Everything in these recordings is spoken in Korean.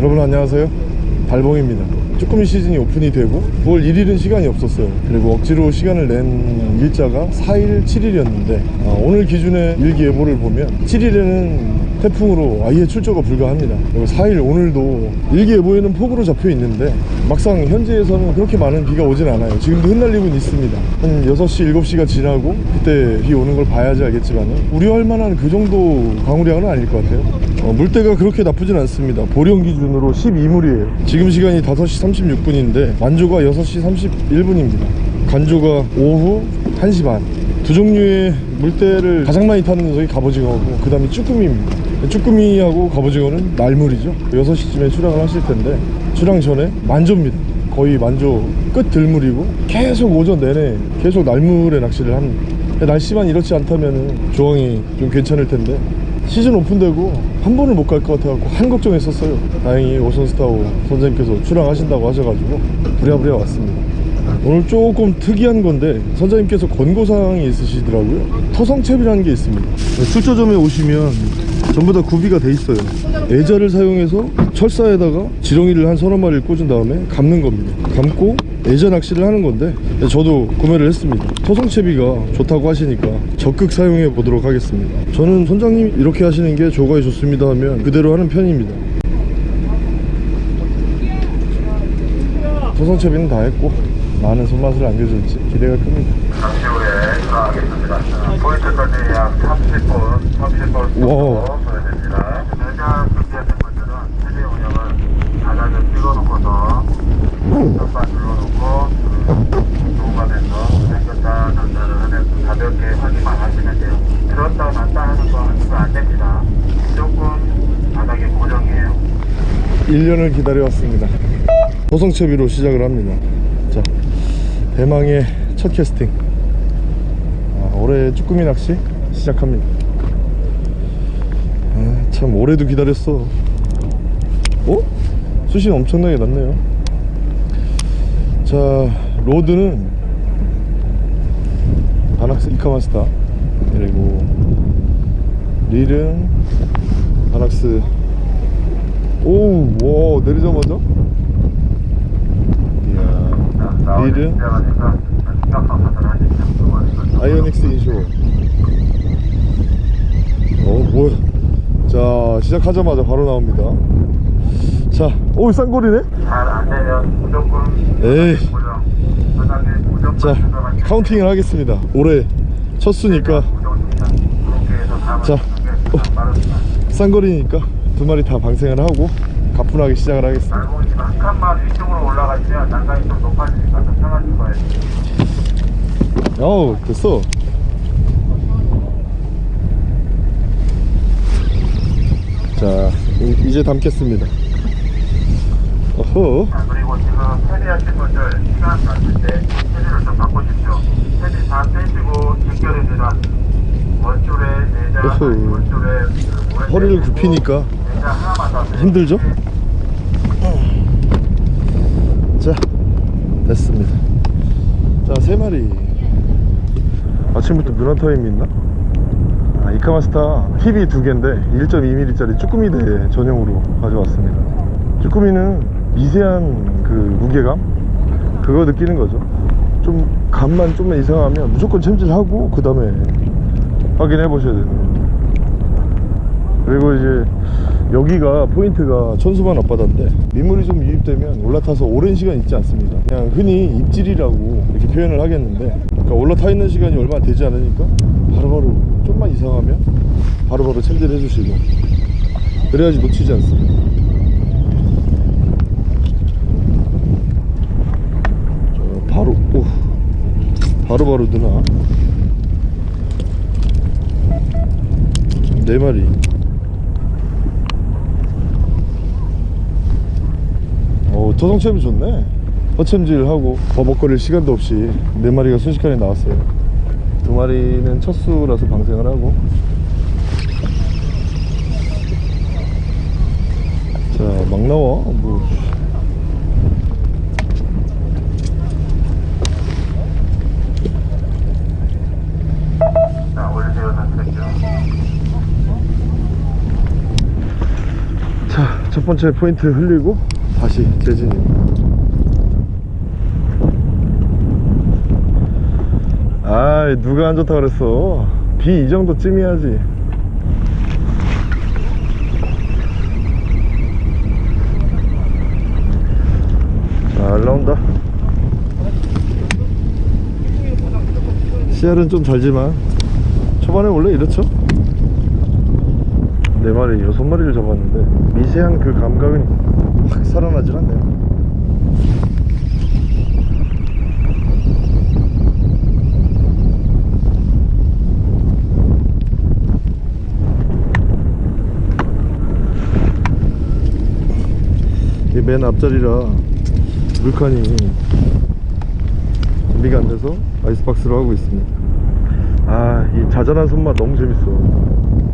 여러분 안녕하세요. 달봉입니다. 쭈꾸미 시즌이 오픈이 되고 9월 1일은 시간이 없었어요. 그리고 억지로 시간을 낸 일자가 4일 7일이었는데 오늘 기준의 일기예보를 보면 7일에는 태풍으로 아예 출조가 불가합니다. 그리고 4일 오늘도 일기예보에는 폭우로 잡혀 있는데 막상 현지에서는 그렇게 많은 비가 오진 않아요. 지금도 흩날리고는 있습니다. 한 6시 7시가 지나고 그때 비 오는 걸 봐야지 알겠지만 우려할 만한 그 정도 강우량은 아닐 것 같아요 어, 물때가 그렇게 나쁘진 않습니다. 보령 기준으로 12물이에요. 지금 시간이 5시 36분인데 만조가 6시 31분입니다. 간조가 오후 1시 반. 두 종류의 물때를 가장 많이 타는 녀석이 갑오징어고 그 다음에 쭈꾸미입니다. 쭈꾸미하고 갑오징어는 날물이죠. 6시쯤에 출항을 하실 텐데 출항 전에 만조입니다. 거의 만조 끝 들물이고 계속 오전 내내 계속 날물에 낚시를 합니다. 날씨만 이렇지 않다면 조항이 좀 괜찮을 텐데 시즌 오픈되고 한 번을 못 갈 것 같아갖고 한 걱정했었어요. 다행히 오선스타오 선생님께서 출항하신다고 하셔가지고 부랴부랴 왔습니다. 오늘 조금 특이한 건데 선장님께서 권고사항이 있으시더라고요. 터성채비라는 게 있습니다. 출조점에 오시면 전부 다 구비가 돼 있어요. 애자를 사용해서 철사에다가 지렁이를 한 서너 마리를 꽂은 다음에 감는 겁니다. 감고 애자 낚시를 하는 건데 저도 구매를 했습니다 토성채비가 좋다고 하시니까 적극 사용해 보도록 하겠습니다 저는 선장님 이렇게 하시는 게 조과에 좋습니다 하면 그대로 하는 편입니다 토성채비는 다 했고 많은 손맛을 안겨줄지 기대가 큽니다 잠시 후에 출항하겠습니다. 포인트까지 약 30분, 30분 와우. 정도 소요됩니다. 준비하신 분들은 세대 운영을 바닥을 찍어놓고서 선반 눌러놓고 조가면서 생겼다 전달을 하면서 가볍게 확인만 하시면 돼요. 들었다 놨다 하는 거 하시면 안 됩니다. 무조건 바닥에 고정이에요. 1년을 기다려왔습니다. 도성채비로 시작을 합니다. 자 대망의 첫 캐스팅. 아, 올해 쭈꾸미 낚시 시작합니다. 아, 참 올해도 기다렸어. 어? 수심 엄청나게 났네요. 자 rod는 바낙스 이카마스타 그리고 릴은 바낙스 오우 와 내리자마자? 이야 릴은 아이오닉스 인쇼. 어 뭐야 자 시작하자마자 바로 나옵니다. 자오 쌍거리네? 잘안 되면 무조건 에이. 자 카운팅을 하겠습니다. 올해 첫 수니까. 자, 빠릅니다. 쌍거리니까 두 마리 다 방생을 하고 가뿐하게 시작을 하겠습니다 날공이 한 칸만 위쪽으로 올라가시면 난간이 좀 높아지니까 좀 편하실 거예요. 어우 됐어 자 이- 이제 담겠습니다 어허 자, 그리고 지금 패디 하신 분들 시간 맞을 때 패디를 좀 바꾸십시오. 패디 다 빼시고 직결입니다. 원줄에 내자, 어허. 원줄에 그 모래 허리를 굽히니까 힘들죠? 자 됐습니다. 자 세 마리. 아침부터 누나 타임이 있나? 아, 이카마스타 힙이 두 개인데 1.2mm짜리 쭈꾸미 대 전용으로 가져왔습니다. 쭈꾸미는 미세한 그 무게감? 그거 느끼는 거죠. 좀 감만 좀만 이상하면 무조건 챔질하고 그 다음에 확인해 보셔야 겁니다. 그리고 이제 여기가 포인트가 천수만 앞바다인데 민물이 좀 유입되면 올라타서 오랜 시간 있지 않습니다 그냥 흔히 입질이라고 이렇게 표현을 하겠는데 그러니까 올라타 있는 시간이 얼마 되지 않으니까 바로바로 좀만 이상하면 바로바로 챔질 해주시고 그래야지 놓치지 않습니다 자, 바로 오 바로바로 누나. 네 마리 어, 토성챔이 좋네. 허챔질하고 버벅거릴 시간도 없이 네 마리가 순식간에 나왔어요. 두 마리는 첫 수라서 방생을 하고. 자 막 나와. 뭐. 자 첫 번째 포인트 흘리고 다시 재진입니다 아이 누가 안 좋다 그랬어? 비 이 정도 쯤이야지. 잘 나온다. 씨알은 좀 달지만 초반에 원래 이렇죠? 네 마리 여섯 마리를 잡았는데 미세한 그 감각은 확 살아나질 않네요. 이맨 앞자리라 물칸이 준비가 안 돼서 아이스박스로 하고 있습니다. 아이 자잘한 손맛 너무 재밌어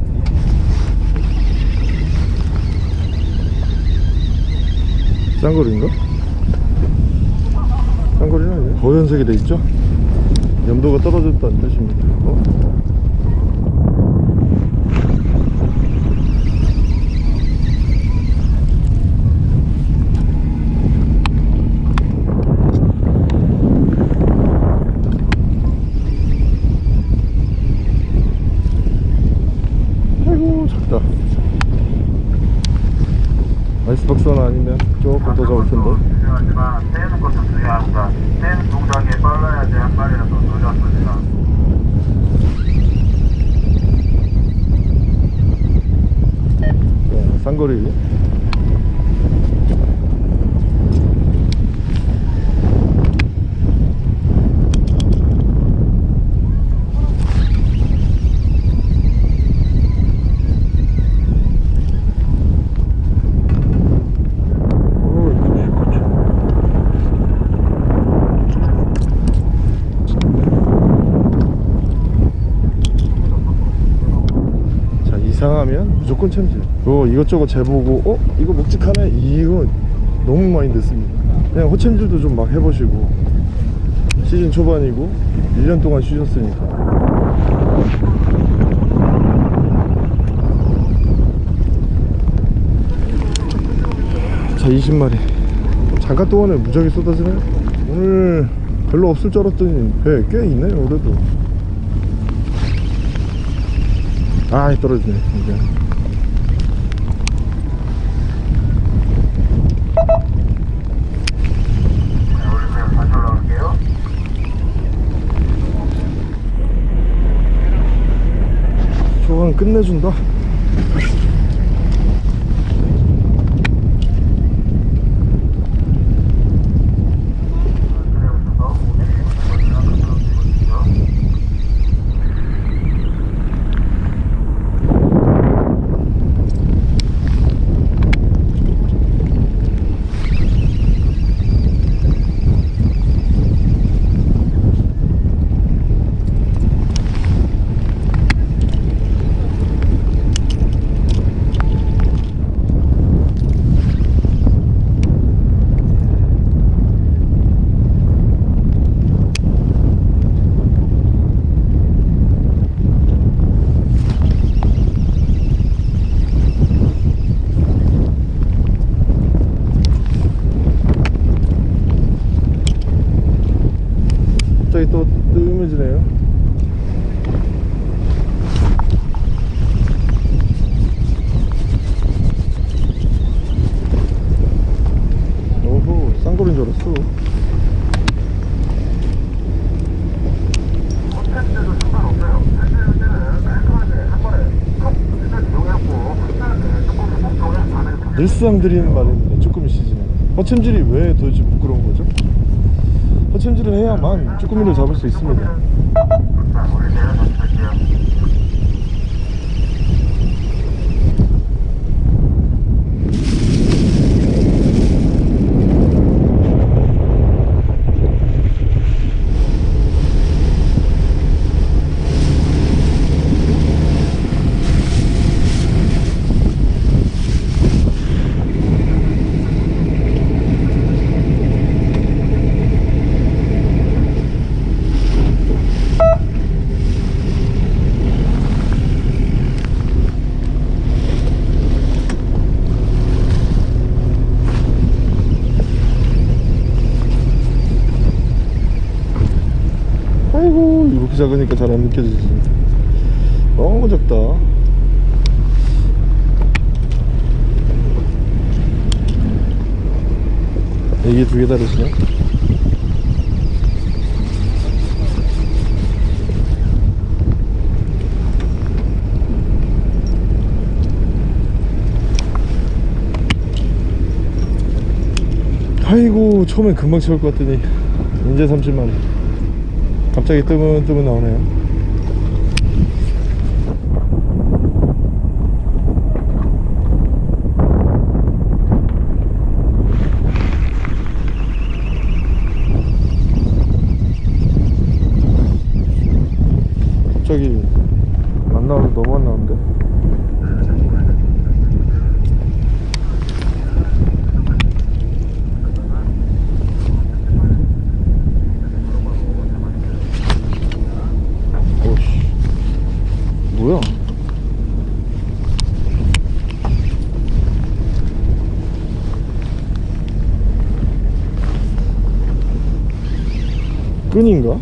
쌍거리인가? 쌍거리는 아니야 고연색이 돼 있죠? 염도가 떨어졌다는 뜻입니다 어? 아이스박스 하나 아니면 조금 더 잡을 텐데. 네, 쌍거리 오, 이거 좋죠. 자 이상하면 무조건 챔질 어 이것저것 재보고 어? 이거 묵직하네? 이거 너무 많이 됐습니다. 그냥 호챔질도 좀 막 해보시고 시즌 초반이고 1년 동안 쉬셨으니까. 자 20마리. 잠깐 동안에 무지하게 쏟아지네 오늘 별로 없을 줄 알았더니 배 꽤 있네요 그래도. 아 떨어지네 이제 네, 우리 그냥 다시 올라갈게요. 초반 끝내준다 그래 오셔서 고객님 한번 들어주시죠. 갑자기 또 뜨음해지네요 오호 쌍거리인 줄 알았어 콘텐츠도 상관없어요. 사실 때는 깔끔하게 한 번에 컵 일단 이용했고 콘텐츠 조금 걱정을 안 해도 늘상 드리는 말인데 쭈꾸미 시즌에 허챔질이 왜 도대체 부끄러운 거죠? 허챔질을 해야만 쭈꾸미를 잡을 수 있습니다 작으니까 잘 안 느껴지지. 너무 작다. 이게 두 개 다르시네. 아이고 처음엔 금방 채울 것 같더니 이제 30만원 갑자기 뜨문뜨문 나오네요 갑자기 안 나와서 너무 안 나오는데 오씨 뭐야 끈인가?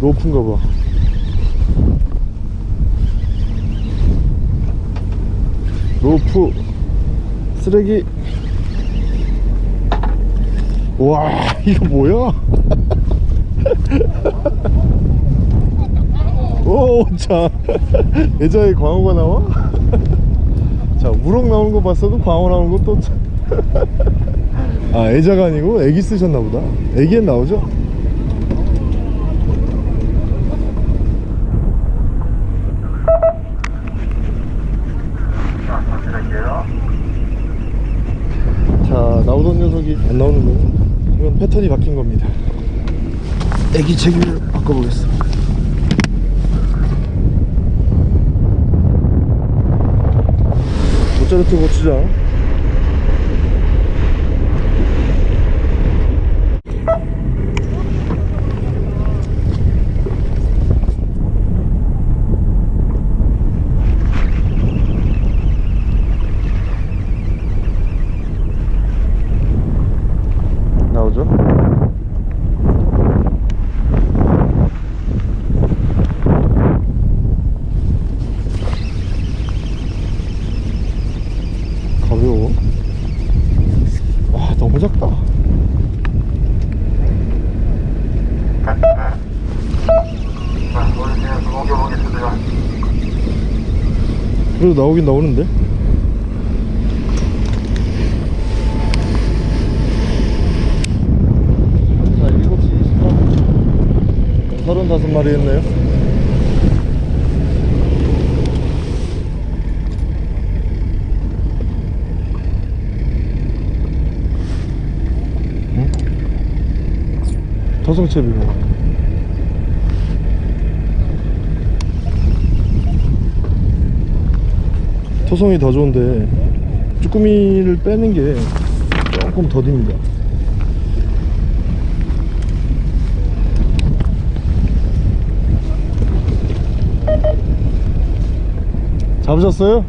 로프인가 봐. 로프 쓰레기. 와 이거 뭐야? 오자 예자에 광어가 나와 자 우럭 나오는 거 봤어도 광어 나오는 것도 아 애자가 아니고 애기 쓰셨나 보다. 애기엔 나오죠? 자, 나오던 녀석이 안 나오는 거예요 이건 패턴이 바뀐 겁니다. 애기 체기를 바꿔보겠습니다 모짜르트 고추장 나오죠? 가벼워 와 너무 작다 자, 오늘 그냥 옮겨보겠습니다. 그래도 나오긴 나오는데? 자 7시 28분 35마리 했네요. 응? 토성채비고 토성이 더 좋은데 쭈꾸미를 빼는 게 조금 더딥니다. 잡으셨어요?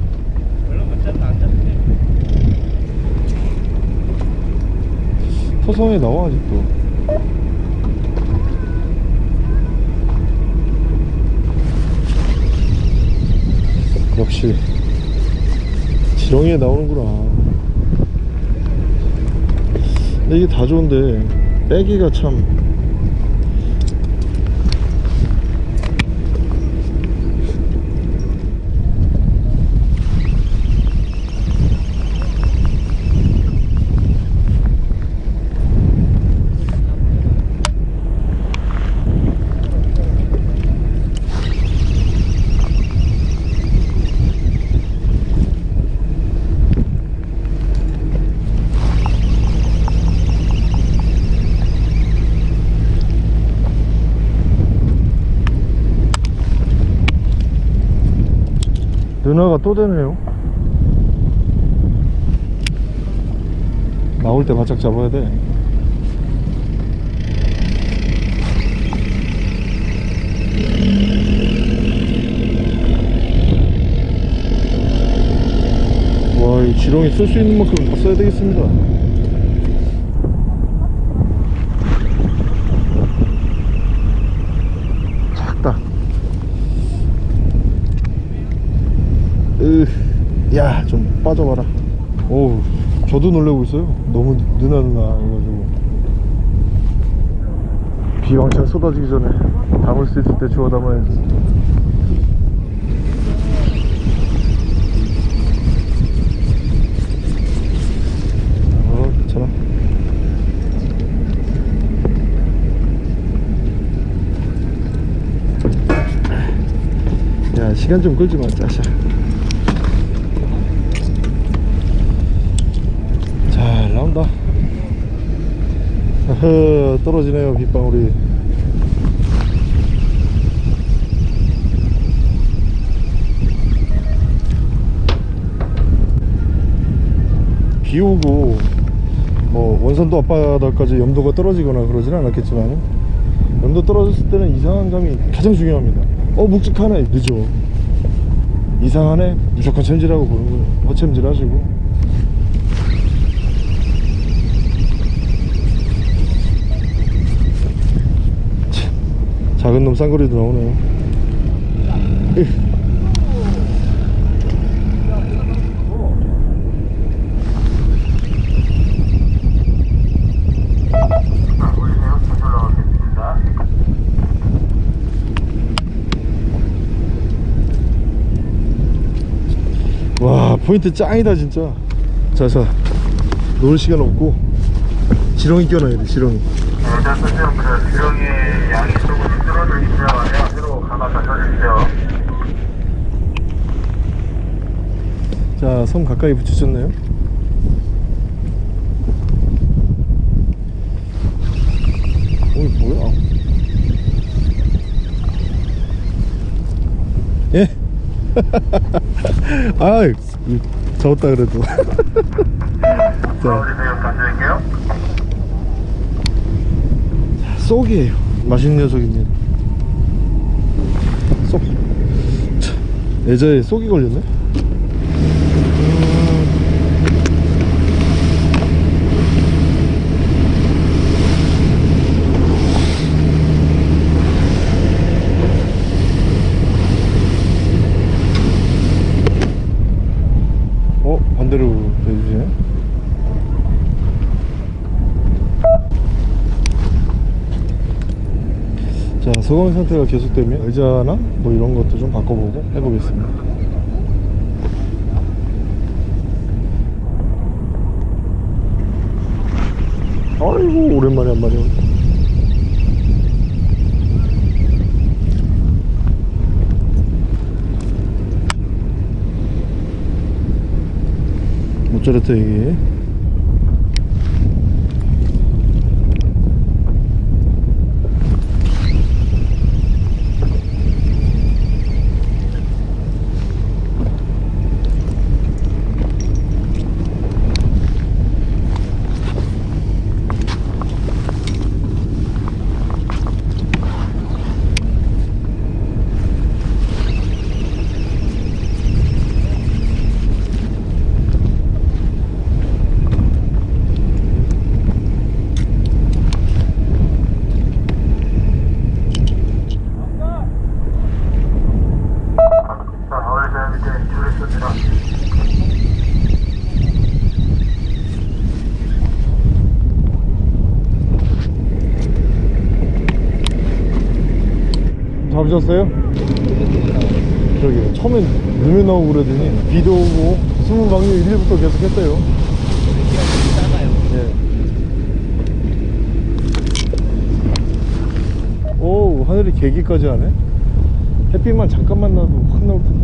토성이 나와 아직도. 역시 지렁이에 나오는구나. 이게 다 좋은데 빼기가 참 누나가 또 되네요. 나올 때 바짝 잡아야 돼. 와, 이 지렁이 쓸 수 있는 만큼 다 써야 되겠습니다 야 좀 빠져봐라. 오 저도 놀래고 있어요. 너무 느나 느나 해가지고. 비 왕창 쏟아지기 전에 담을 수 있을 때 주워 담아야지. 어 괜찮아. 야 시간 좀 끌지 마 짜샤 잘 나온다. 어허 떨어지네요 빗방울이 비 오고 뭐 원산도 앞바다까지 염도가 떨어지거나 그러진 않았겠지만 염도 떨어졌을 때는 이상한 감이 가장 중요합니다. 어 묵직하네. 늦어. 이상하네. 무조건 챔질하고 보는 거예요. 허챔질 하시고 작은 놈 쌍거리도 나오네요. 와 포인트 짱이다 진짜. 자자. 놀 시간 없고. 지렁이 껴놔야 돼 지렁이 네, 일단 선생님들 지렁이 양이 조금씩 줄어들기 시작하면 새로 감아서 쳐주세요. 자섬 가까이 붙이셨네요 어이 뭐야 예? 아이 잡았다 그래도 자. 쏙이에요. 맛있는 녀석입니다. 쏙. 차, 애자에 쏙이 걸렸네 어? 반대로 내주시네 자 소강 상태가 계속되면 의자나 뭐 이런 것도 좀 바꿔보고 해보겠습니다. 아이고 오랜만에 한 마리. 온다 모짜레트 얘기 자, 올리세요. 밑에 줄이 씁니다. 잡으셨어요? 저기 처음엔 눈에 나 오고 그러더니 비도 오고 숨은 방류 1일부터 계속 했대요. 예. 오 하늘이 개기까지 하네? 햇빛만 잠깐만 나도 확 나올 텐데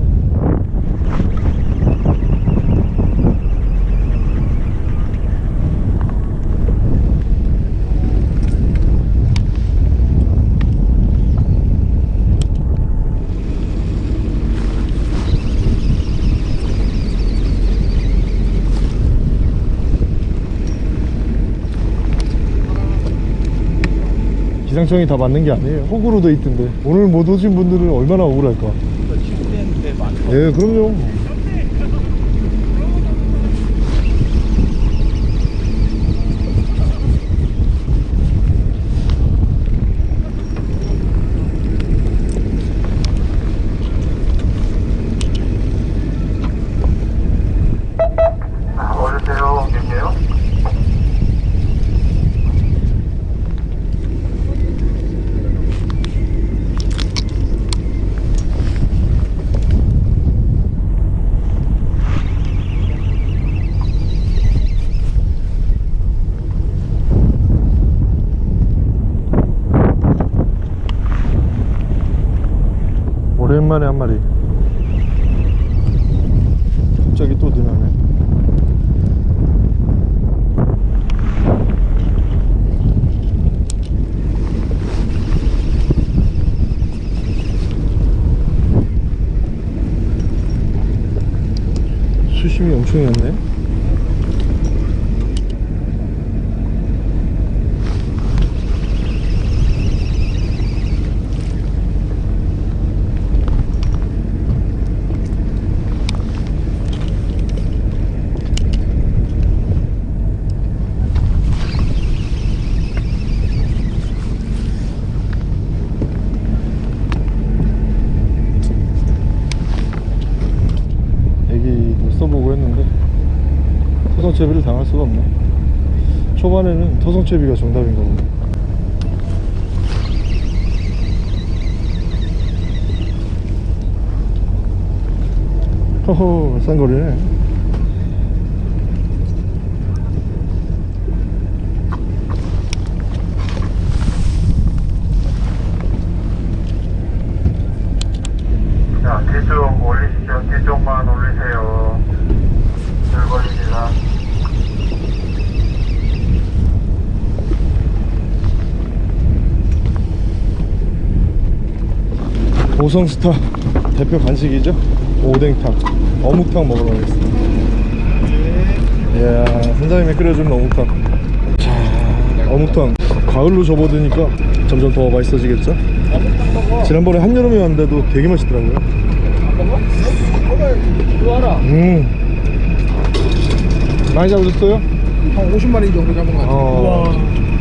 기상청이 다 맞는 게 아니에요. 호구로 돼 있던데. 오늘 못 오신 분들은 얼마나 억울할까. 예 그럼요 오랜만에 한 마리 갑자기 또 늘어나네 수심이 엄청이었네 애기도 써보고 했는데 토성채비를 당할 수가 없네. 초반에는 토성채비가 정답인가 보네 허허 싼거리네 자, 뒤쪽 올리시죠. 뒤쪽만 올리세요. 줄 걸립니다. 오성스타 대표 간식이죠? 오뎅탕 어묵탕 먹으러 가겠습니다. 이야 선장님이 끓여주는 어묵탕. 자 어묵탕. 가을로 접어드니까 점점 더 맛있어지겠죠? 지난번에 한여름에 왔는데도 되게 맛있더라고요. 음. 많이 잡으셨어요? 한 50마리 정도 잡은 것 같아요. 어,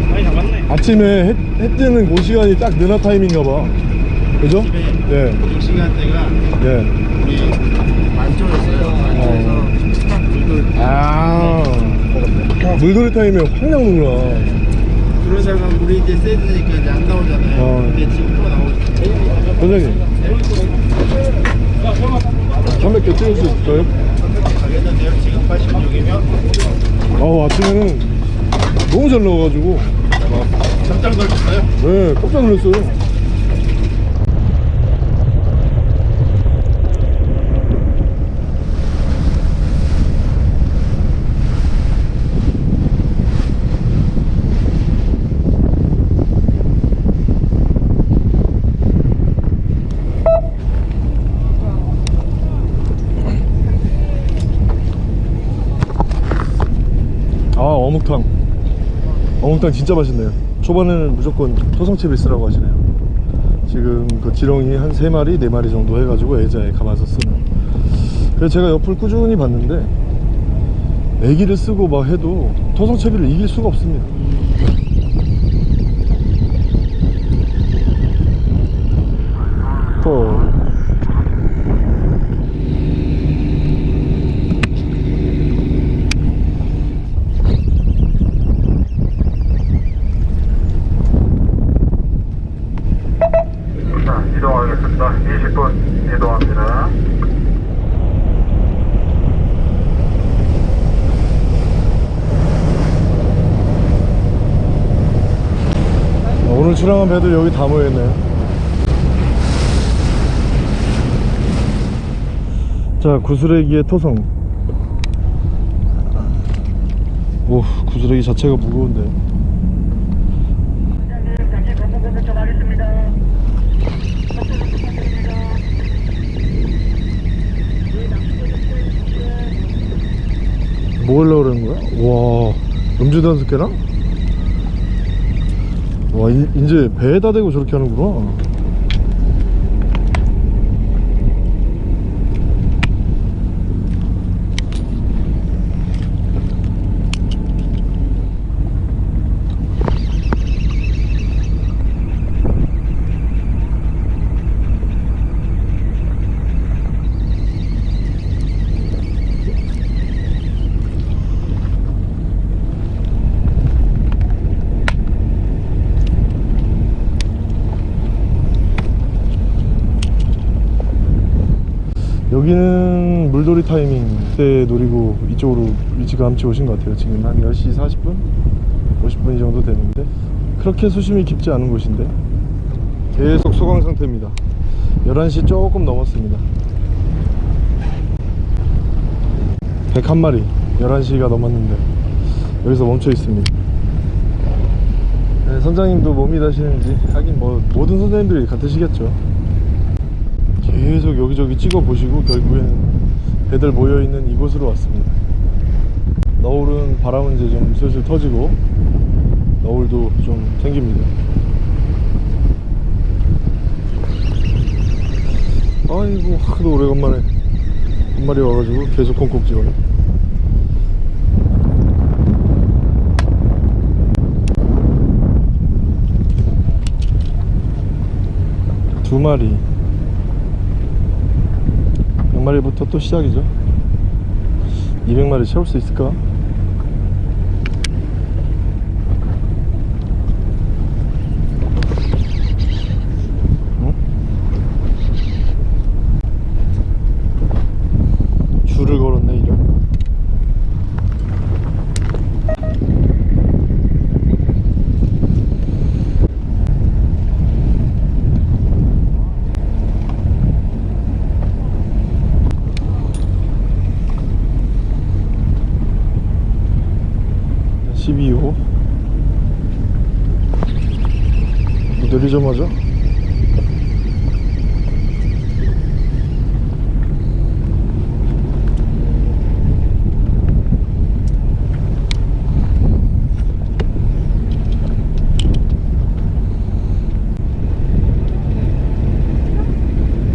많이 잡았네. 아침에 해, 해 뜨는 그 시간이 딱 느나 타임인가 봐. 그죠? 네, 이 시간대가 네. 우리 만조였어요. 만조에서 딱 물들 아 물놀이 타임에 확 나오는구나 그러다가 물이 이제 세지니까 이제 안 나오잖아요. 어. 근데 지금 또 나오죠. 선생님 300개 찍을 수 있을까요? 가겠는데요. 지금 86이면 아우 아침에는 너무 잘 나와가지고 깜짝 놀랐어요. 네 깜짝 놀랐어요 아 어묵탕 어묵탕 진짜 맛있네요. 초반에는 무조건 토성채비 쓰라고 하시네요. 지금 그 지렁이 한 3마리 4마리 정도 해가지고 애자에 감아서 쓰는. 그래서 제가 옆을 꾸준히 봤는데 애기를 쓰고 막 해도 토성채비를 이길 수가 없습니다 또 자, 이동하겠습니다. 20분 이동합니다. 오늘 출항한 배들 여기 다 모여있네요 자 구슬레기의 토성 오 구슬레기 자체가 무거운데. 뭐 하려고 그러는 거야? 와 음주단 스케랑? 와 이, 이제 배에다 대고 저렇게 하는구나 여기는 물놀이 타이밍 때 노리고 이쪽으로 일찌감치 오신 것 같아요. 지금 한 10시 40분? 50분 이 정도 됐는데 그렇게 수심이 깊지 않은 곳인데 계속 소강 상태입니다. 11시 조금 넘었습니다. 101마리 11시가 넘었는데 여기서 멈춰 있습니다. 네, 선장님도 몸이 다시는지 하긴 뭐 모든 선장님들이 같으시겠죠 계속 여기저기 찍어 보시고 결국에는 배들 모여있는 이곳으로 왔습니다. 너울은 바람은 이제 좀 슬슬 터지고 너울도 좀 생깁니다. 아이고 하도 오래간만에 한 마리 와가지고 계속 콩콩 찍어네 두 마리 100마리부터 또 시작이죠 200마리 채울 수 있을까? 응? 줄을 걸었네 이런 (12호) 뭐 내리자마자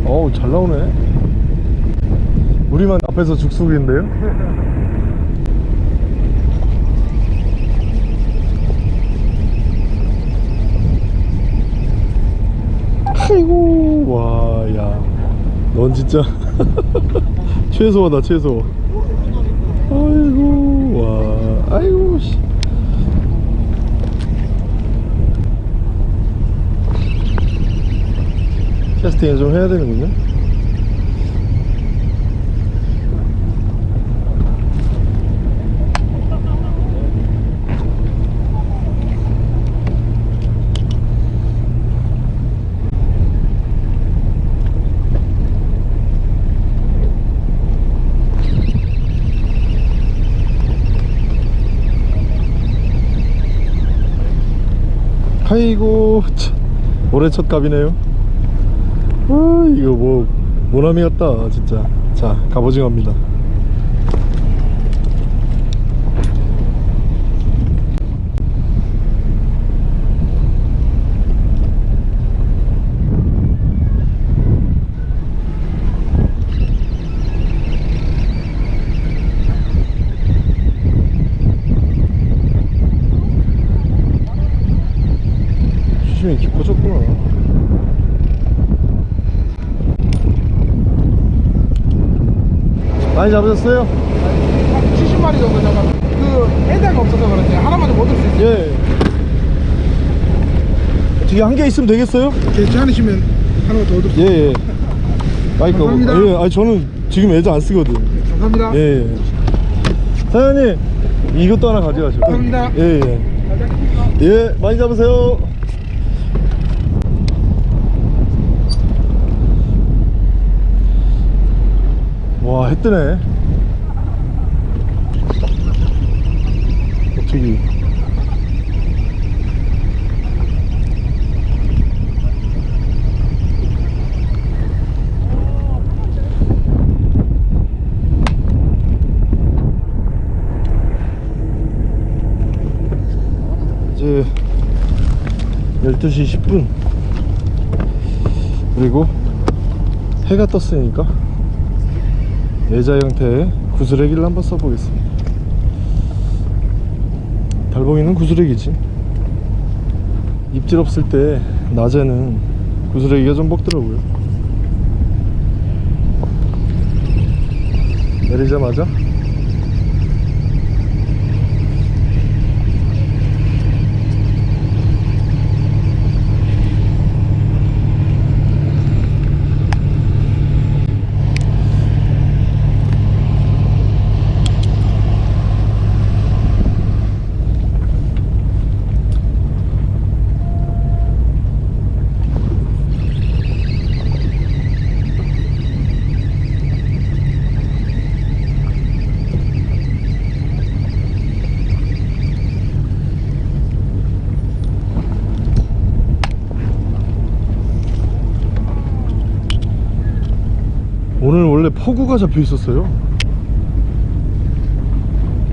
어우 잘 나오네 앞에서 죽숙인데요? 아이고 와야 넌 진짜 최소하다 최소. 아이고 와. 아이고 씨. 캐스팅을 좀 해야 되는군요 아이고 참, 올해 첫 갑이네요. 아 이거 뭐 모나미 같다 진짜. 자 갑오징어입니다 수심이 깊어졌구나 많이 잡으셨어요? 70마리 정도 잡아. 그 해대가 없어서 그런지 하나만 못올수 있어요. 예 어떻게 한개 있으면 되겠어요? 괜찮으시면 하나만 더 얻을 수 있어요. 예예 마이크 감사합니다. 예, 아니 저는 지금 애자 안 쓰거든 감사합니다. 예, 예. 사장님 이것도 하나 가져가시고 감사합니다. 예 예 예, 많이 잡으세요 와 해뜨네. 어떻게 이제 12시 10분. 그리고 해가 떴으니까 예자 형태의 구슬레기를 한번 써보겠습니다. 달봉이는 구슬레기지. 입질 없을 때 낮에는 구슬레기가 좀 먹더라고요. 내리자마자 폭우가 잡혀 있었어요.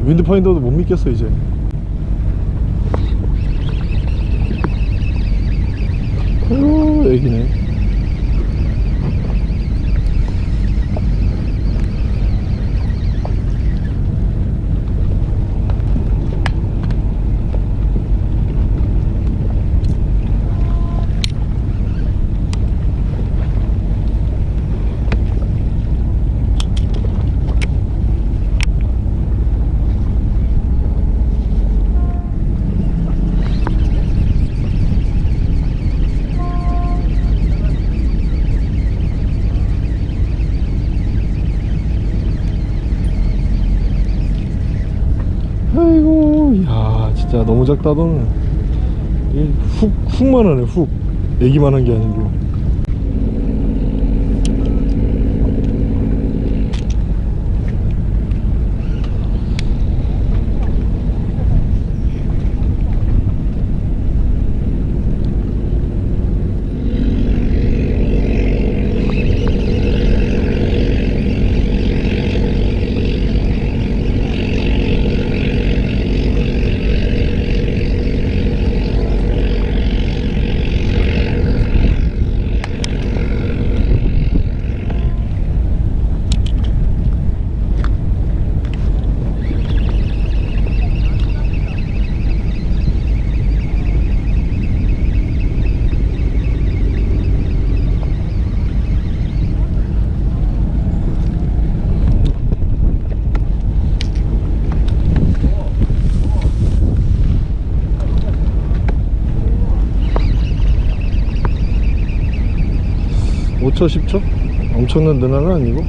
윈드파인더도 못 믿겠어 이제. 아유 애기네 아이고 야 너는 이 훅, 훅만 하네 훅. 애기만 한 게 아니고 오초 10초? 엄청난 늘화는 아니고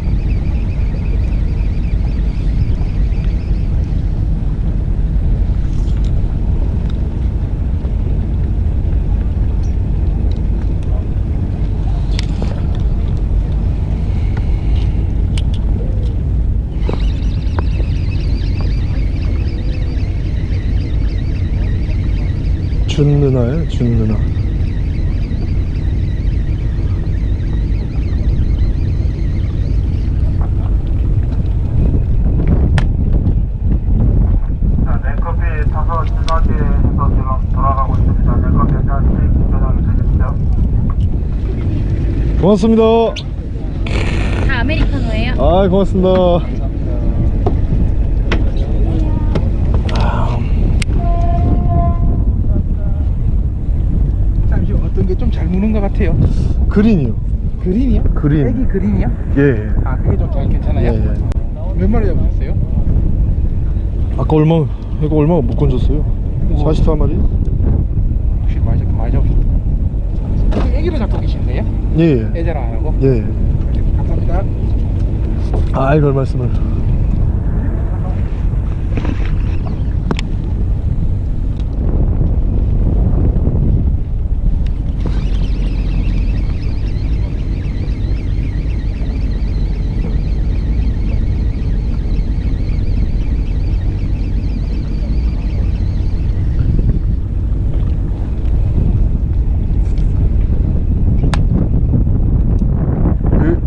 준 누나예요 준 누나 자, 냉커피 타서 진화기에서 지금 돌아가고 있습니다. 냉커피 한잔씩 운전하게 되겠죠? 고맙습니다 다 아메리카노예요. 아 고맙습니다 잠시 어떤 게 좀 잘 무는 것 같아요. 그린이요 그린이요? 그린. 애기 그린이요? 예, 아 그게 좀 잘 괜찮아요? 예, 예. 몇 마리 잡으셨어요? 아까 얼마 이거 얼마 못 건졌어요 44마리? 혹시 많이 잡 많이 잡으셨어요? 애기로 잡고 예예 애자랑 안 하고? 예. 감사합니다. 아이 별 말씀을 그,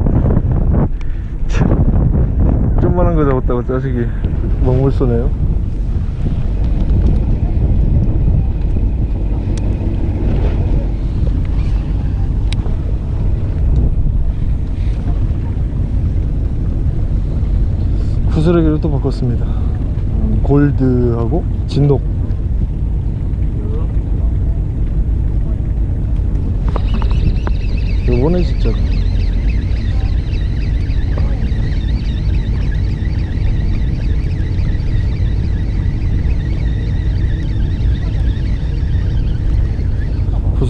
참, 자식이 먹물 쏘네요. 구스레기를 또 바꿨습니다. 음, 골드하고 진녹 요번에 진짜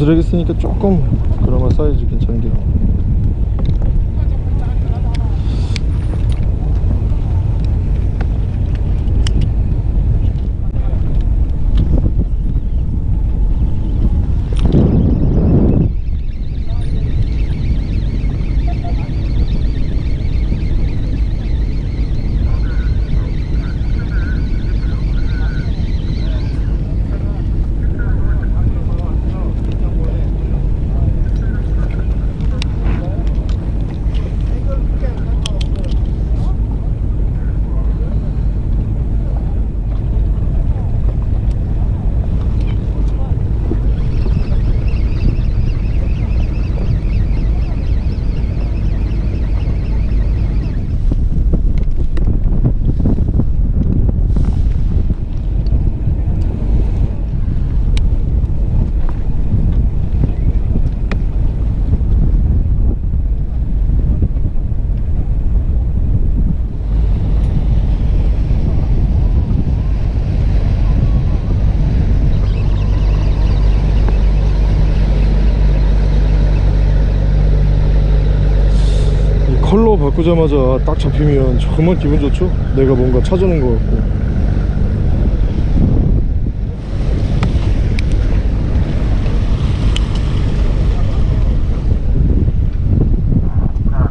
구스레기 쓰니까 조금 그나마 사이즈 괜찮게 나와 받 고자마자 딱 잡히면 정말 기분 좋죠? 내가 뭔가 찾아낸 것 같고. 자,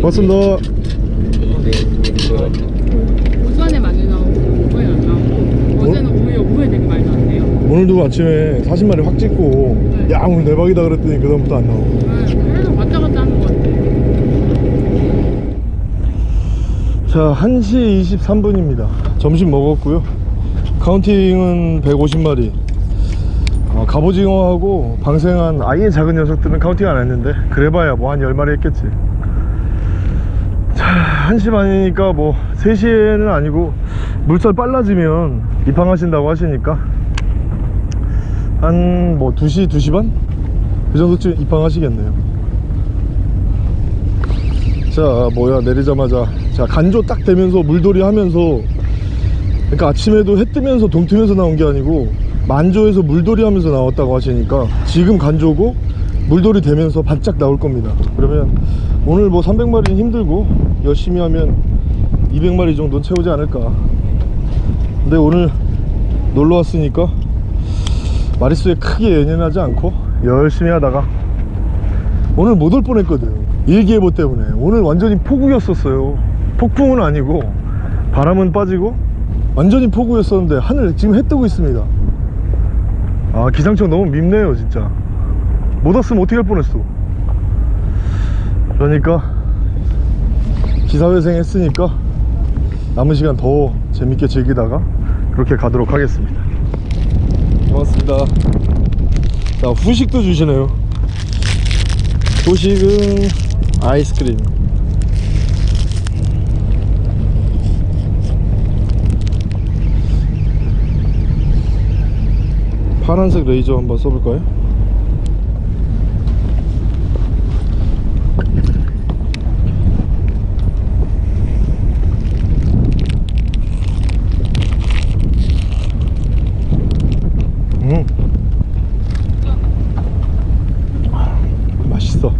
잠시 후에 오늘도 아침에 40마리 확 찍고 야 오늘 대박이다 그랬더니 그 다음부터 안 나오고. 네, 계속 왔다 갔다 하는 것 같아요. 자 1시 23분입니다. 점심 먹었고요. counting은 150마리. 어, 갑오징어하고 방생한 아예 작은 녀석들은 counting 안 했는데 그래봐야 뭐 한 10마리 했겠지. 자 1시 반이니까 뭐 3시에는 아니고 물살 빨라지면 입항하신다고 하시니까 한 뭐 2시 2시 반? 그 정도쯤 입항하시겠네요. 자 뭐야 내리자마자. 자 간조 딱 되면서 물돌이 하면서 그러니까 아침에도 해 뜨면서 동 트면서 나온 게 아니고 만조에서 물돌이 하면서 나왔다고 하시니까 지금 간조고 물돌이 되면서 바짝 나올 겁니다. 그러면 오늘 뭐 300마리는 힘들고 열심히 하면 200마리 정도는 채우지 않을까. 근데 오늘 놀러 왔으니까 마리수에 크게 연연하지 않고 열심히 하다가 오늘 못 올 뻔했거든. 일기예보 때문에. 오늘 완전히 폭우였었어요. 폭풍은 아니고 바람은 빠지고 완전히 폭우였었는데 하늘 지금 해 뜨고 있습니다. 아 기상청 너무 밉네요 진짜. 못 왔으면 어떻게 할 뻔했어. 그러니까 기사회생 했으니까 남은 시간 더 재밌게 즐기다가 그렇게 가도록 하겠습니다 고맙습니다. 자 후식도 주시네요. 후식은 아이스크림. 파란색 레이저 한번 써볼까요? 음. 맛있어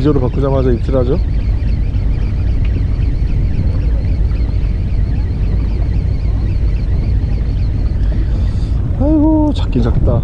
레이저로 바꾸자마자 입질하죠? 아이고 작긴 작다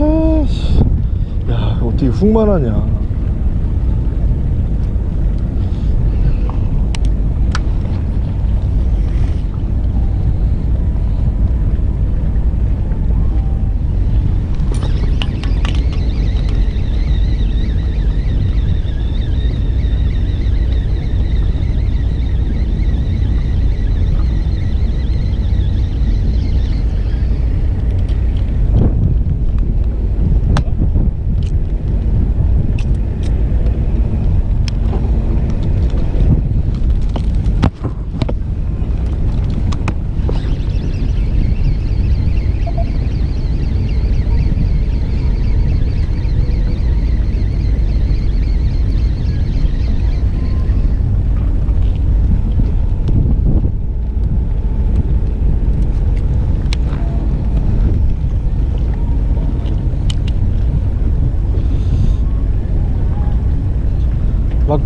아이씨. 야 어떻게 훅만 하냐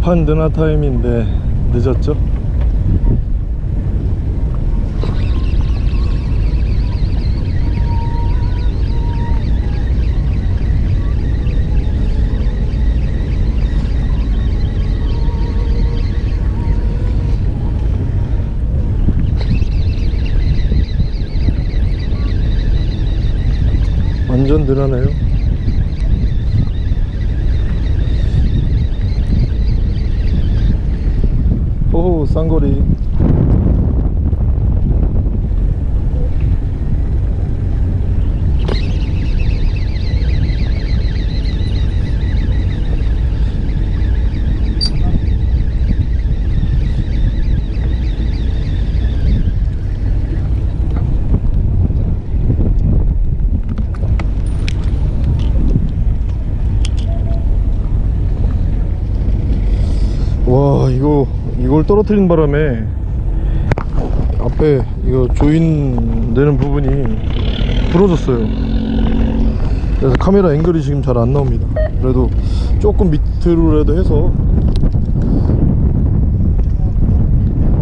급한 드나 타임인데 늦었죠? 완전 늘어나요 쌍거리 와 이걸 떨어뜨린 바람에 앞에 이거 조인 되는 부분이 부러졌어요. 그래서 카메라 앵글이 지금 잘 안 나옵니다. 그래도 조금 밑으로라도 해서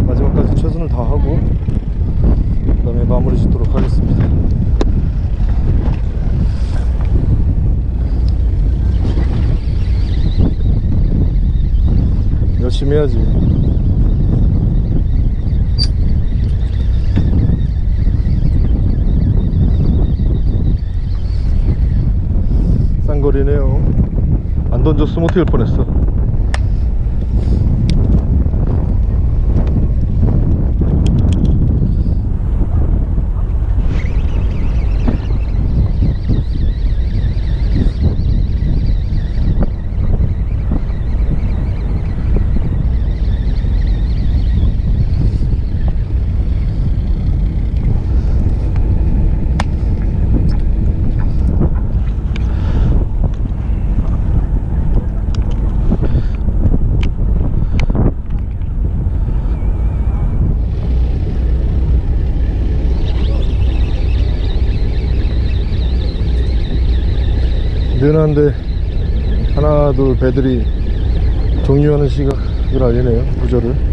마지막까지 최선을 다하고 그 다음에 마무리 짓도록 하겠습니다. 열심히 해야지 쌍 거리네요. 안 던졌으면 어떻게 할 뻔했어 느한데 하나 둘 배들이 종료하는 시각을 알리네요 구절을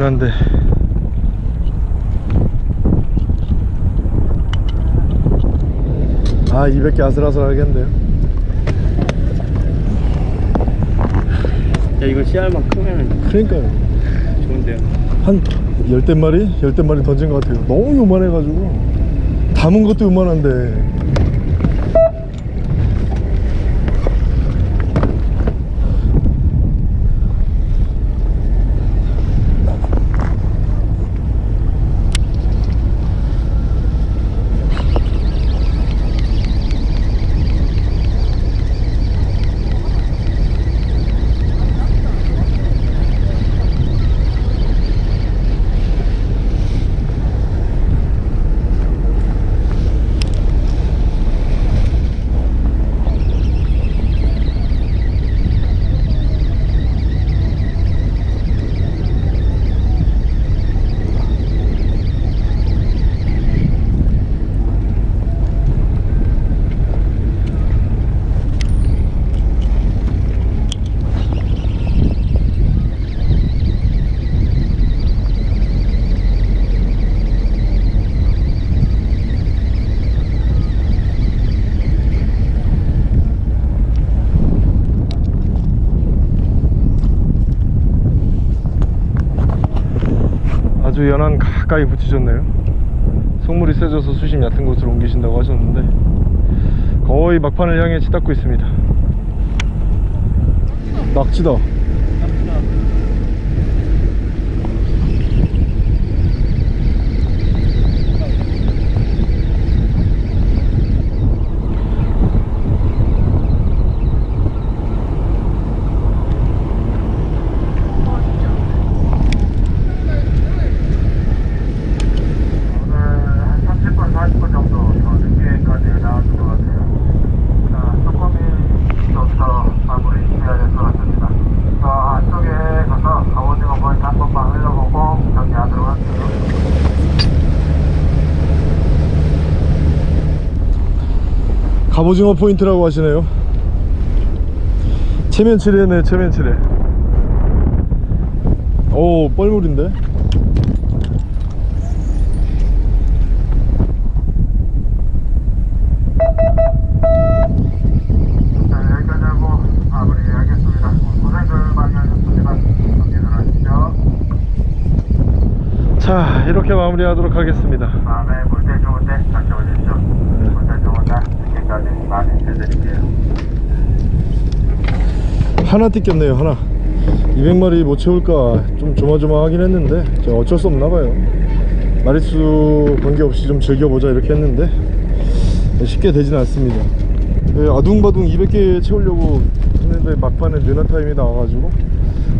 막판에 느한데. 아 200개 아슬아슬하겠는데요? 야 이거 씨알만 크면 그러니까요. 좋은데요? 한 열댓 마리? 열댓 마리 던진 것 같아요. 너무 요만해가지고. 담은 것도 요만한데 아주 연안 가까이 붙이셨네요? 속물이 세져서 수심 얕은 곳으로 옮기신다고 하셨는데 거의 막판을 향해 치닫고 있습니다. 낙지다 오늘 한 30분, 40분 정도 더 늦게까지 나왔을 것 같아요. 자, 조금이 더서 마무리 해야 될 것 같습니다. 갑 오징어 포인트라고 하시네요. 체면치레네 체면치레 오 뻘물인데? 자, 이렇게 마무리하도록 하겠습니다. 다음에 물때 좋을 때 다시 오십시오. 물때 좋은 날 늦게까지 많이 해드릴게요. 하나 뜯겼네요 하나. 200마리 못 채울까 좀 조마조마하긴 했는데 저 어쩔 수 없나봐요. 마리수 관계없이 좀 즐겨보자 이렇게 했는데 쉽게 되진 않습니다. 예, 아둥바둥 200개 채우려고 했는데 막판에 느나 타임이 나와가지고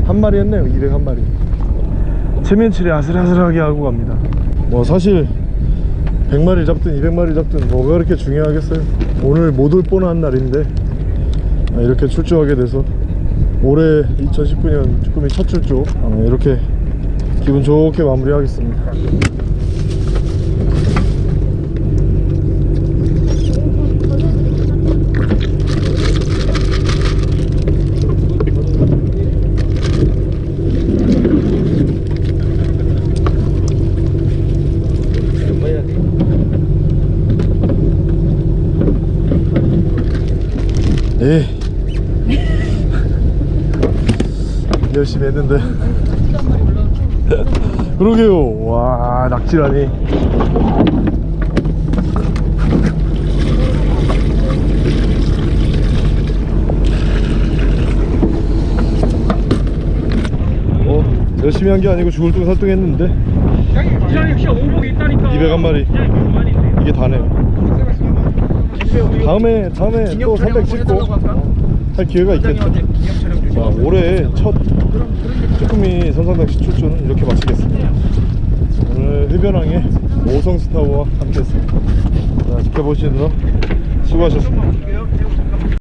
한 마리 했네요 201마리. 체면치레 아슬아슬하게 하고 갑니다. 뭐 사실 100마리 잡든 200마리 잡든 뭐가 그렇게 중요하겠어요? 오늘 못 올 뻔한 날인데 아, 이렇게 출조하게 돼서 올해 2019년 쭈꾸미 첫 출조 아, 이렇게 기분 좋게 마무리하겠습니다 예 열심히 했는데. 그러게요. 와 낙지라니. 어 열심히 한 게 아니고 죽을 둥 살둥 했는데. 이장님 혹시 오복 있다니까. 200한 마리. 이장님 그만인데. 이게 다네요. 다음에 다음에 또 300 찍고 할 기회가 있겠죠 자, 올해 첫 쭈꾸미 선상낚시 출조는 이렇게 마치겠습니다. 오늘 흡연항의 오성스타워와 함께했습니다. 자, 지켜보시느라 수고하셨습니다